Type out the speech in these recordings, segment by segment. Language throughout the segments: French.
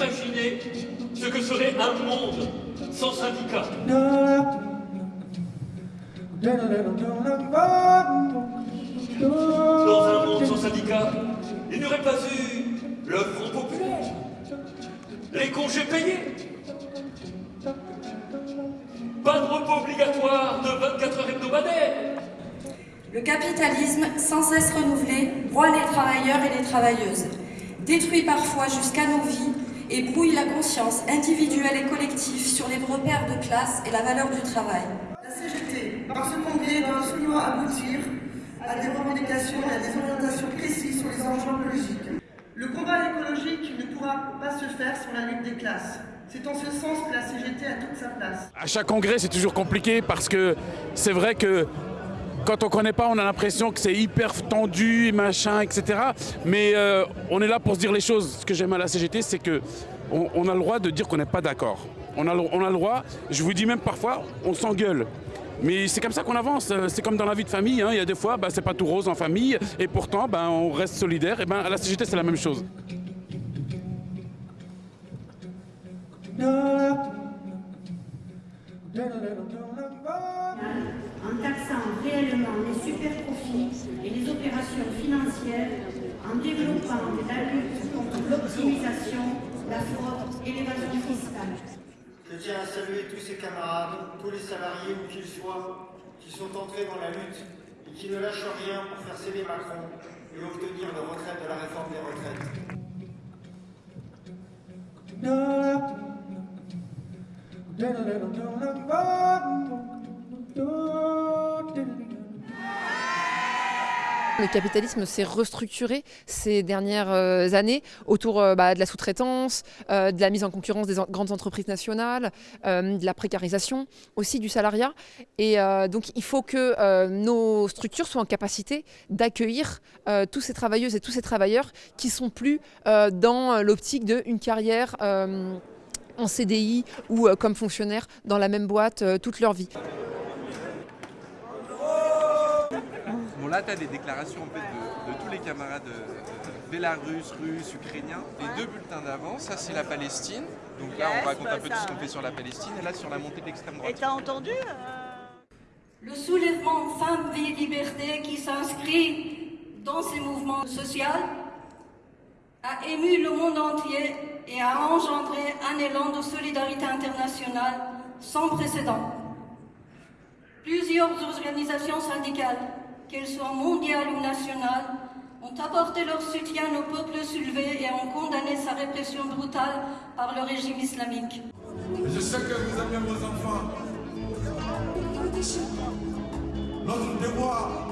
imaginez ce que serait un monde sans syndicats Dans un monde sans syndicats, il n'y aurait pas eu le Front populaire, les congés payés, pas de repos obligatoire de 24 heures hebdomadaires. Le capitalisme, sans cesse renouvelé, broie les travailleurs et les travailleuses, détruit parfois jusqu'à nos vies et brouille la conscience individuelle et collective sur les repères de classe et la valeur du travail. La CGT, par ce congrès, doit absolument aboutir à des revendications et à des orientations précises sur les enjeux écologiques. Le combat écologique ne pourra pas se faire sans la lutte des classes. C'est en ce sens que la CGT a toute sa place. À chaque congrès, c'est toujours compliqué parce que c'est vrai que quand on connaît pas, on a l'impression que c'est hyper tendu, machin, etc. Mais euh, on est là pour se dire les choses. Ce que j'aime à la CGT, c'est que on, a le droit de dire qu'on n'est pas d'accord. On a, on a le droit, je vous dis même parfois, on s'engueule. Mais c'est comme ça qu'on avance, c'est comme dans la vie de famille, hein. il y a des fois, bah, c'est pas tout rose en famille, et pourtant, bah, on reste solidaire, et ben, à la CGT, c'est la même chose. Les super profits et les opérations financières, en développant la lutte contre l'optimisation, la fraude et l'évasion fiscale. Je tiens à saluer tous ces camarades, tous les salariés où qu'ils soient, qui sont entrés dans la lutte et qui ne lâchent rien pour faire céder Macron et obtenir le retrait de la réforme des retraites. Le capitalisme s'est restructuré ces dernières euh, années autour euh, bah, de la sous-traitance, euh, de la mise en concurrence des grandes entreprises nationales, de la précarisation, aussi du salariat. Et donc il faut que nos structures soient en capacité d'accueillir tous ces travailleuses et tous ces travailleurs qui sont plus dans l'optique d'une carrière en CDI ou comme fonctionnaire dans la même boîte toute leur vie. Là, tu as des déclarations en fait, de, tous les camarades euh, bélarusses, russes, ukrainiens. Les deux bulletins d'avant, ça c'est la Palestine. Donc là, on raconte un peu tout ce qu'on fait sur la Palestine. Et là, sur la montée de l'extrême droite. Et t'as entendu euh, Le soulèvement Femmes, Vie, Liberté qui s'inscrit dans ces mouvements sociaux a ému le monde entier et a engendré un élan de solidarité internationale sans précédent. Plusieurs organisations syndicales qu'elles soient mondiales ou nationales, ont apporté leur soutien au peuple soulevé et ont condamné sa répression brutale par le régime islamique. Je sais que vous aimez vos enfants. Notre devoir,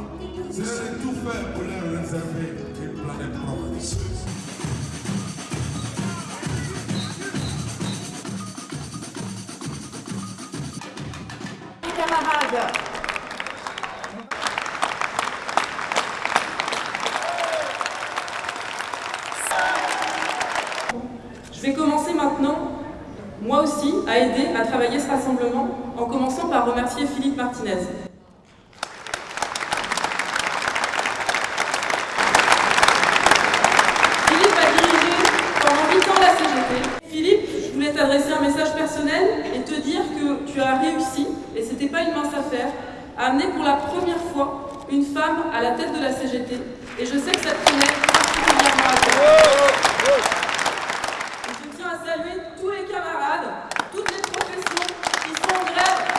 c'est de tout faire pour leur réserver une planète propre. camarades, vais commencer maintenant, moi aussi, à aider à travailler ce rassemblement, en commençant par remercier Philippe Martinez. Philippe a dirigé pendant 8 ans la CGT. Philippe, je voulais t'adresser un message personnel et te dire que tu as réussi, et c'était pas une mince affaire, à amener pour la première fois une femme à la tête de la CGT. Et je sais que ça te tenait particulièrement à cœur tous les camarades, toutes les professions qui sont en grève.